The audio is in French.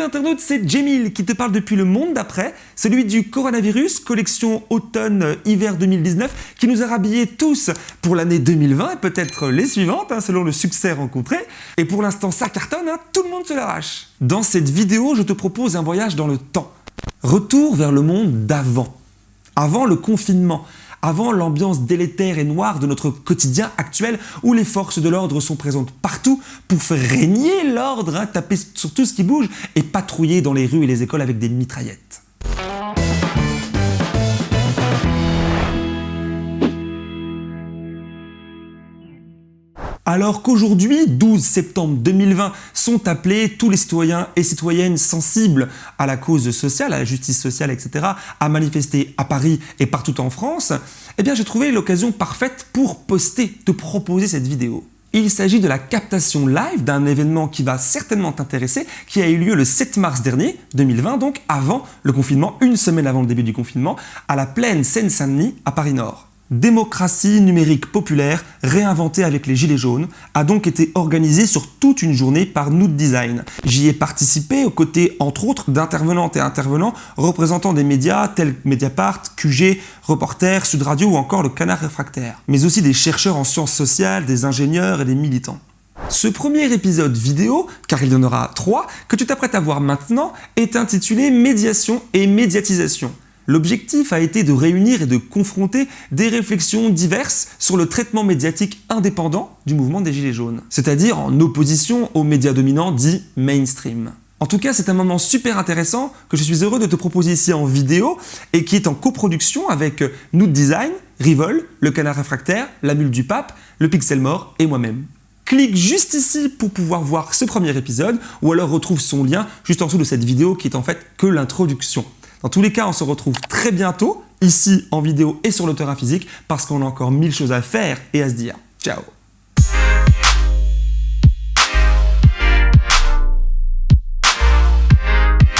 Salut internaute, c'est Jamil qui te parle depuis le monde d'après, celui du coronavirus, collection automne-hiver 2019, qui nous a rhabillés tous pour l'année 2020 et peut-être les suivantes, hein, selon le succès rencontré. Et pour l'instant, ça cartonne, hein, tout le monde se l'arrache. Dans cette vidéo, je te propose un voyage dans le temps. Retour vers le monde d'avant. Avant le confinement, avant l'ambiance délétère et noire de notre quotidien actuel où les forces de l'ordre sont présentes partout pour faire régner l'ordre, hein, taper sur tout ce qui bouge et patrouiller dans les rues et les écoles avec des mitraillettes. Alors qu'aujourd'hui, 12 septembre 2020, sont appelés tous les citoyens et citoyennes sensibles à la cause sociale, à la justice sociale, etc., à manifester à Paris et partout en France, eh bien j'ai trouvé l'occasion parfaite pour poster, te proposer cette vidéo. Il s'agit de la captation live d'un événement qui va certainement t'intéresser, qui a eu lieu le 7 mars dernier, 2020, donc avant le confinement, une semaine avant le début du confinement, à la plaine Seine-Saint-Denis, à Paris-Nord. Démocratie numérique populaire, réinventée avec les Gilets jaunes, a donc été organisée sur toute une journée par Noot Design. J'y ai participé aux côtés, entre autres, d'intervenantes et intervenants représentant des médias tels Mediapart, QG, Reporter, Sud Radio ou encore le Canard Réfractaire, mais aussi des chercheurs en sciences sociales, des ingénieurs et des militants. Ce premier épisode vidéo, car il y en aura trois, que tu t'apprêtes à voir maintenant, est intitulé Médiation et médiatisation. L'objectif a été de réunir et de confronter des réflexions diverses sur le traitement médiatique indépendant du mouvement des Gilets jaunes, c'est-à-dire en opposition aux médias dominants dits mainstream. En tout cas, c'est un moment super intéressant que je suis heureux de te proposer ici en vidéo et qui est en coproduction avec Noot Design, Rivol, Le Canard Réfractaire, La Mule du Pape, Le Pixel Mort et moi-même. Clique juste ici pour pouvoir voir ce premier épisode ou alors retrouve son lien juste en dessous de cette vidéo qui est en fait que l'introduction. Dans tous les cas, on se retrouve très bientôt, ici en vidéo et sur le terrain physique, parce qu'on a encore mille choses à faire et à se dire. Ciao